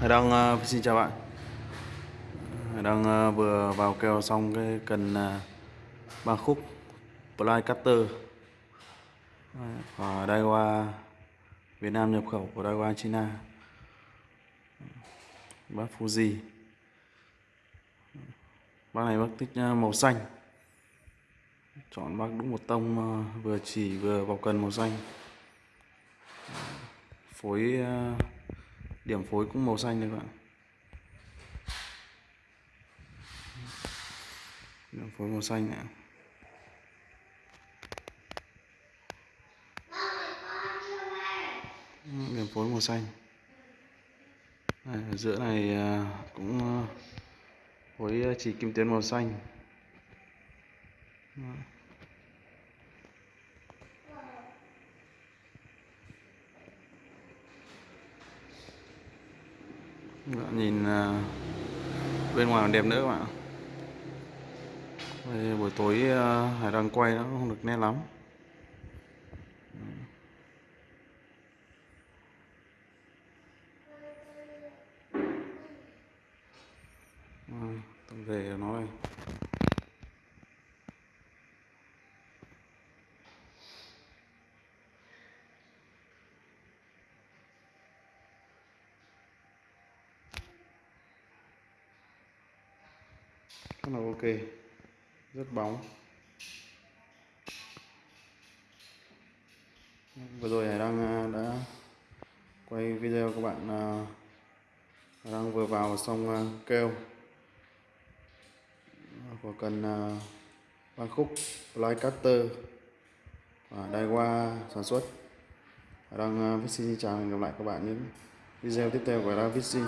Hải Đăng uh, xin chào bạn. Hải Đăng uh, vừa vào kèo xong cái cần uh, ba khúc Ply Cutter. Và Daiwa Việt Nam nhập khẩu của Daiwa China. Bác Fuji. Bác này bác thích uh, màu xanh. Chọn bác đúng một tông uh, vừa chỉ vừa vào cần màu xanh. Phối uh, điểm phối cũng màu xanh đấy các bạn. Điểm phối màu xanh này điểm phối màu xanh. Này, ở giữa này à, cũng à, phối à, chỉ kim tuyến màu xanh. Nhìn à, bên ngoài còn đẹp nữa các bạn Đây, buổi tối à, hải đang quay nó không được nét lắm. Tổng về nó đây. Rất là ok. Rất bóng. Vừa rồi hải đang à, đã quay video các bạn à, đang vừa vào xong keo kêu. Của cần ban khúc fly cutter và đai qua sản xuất. Đang Vixi xin chào và hẹn gặp lại các bạn những video tiếp theo của đang Vixi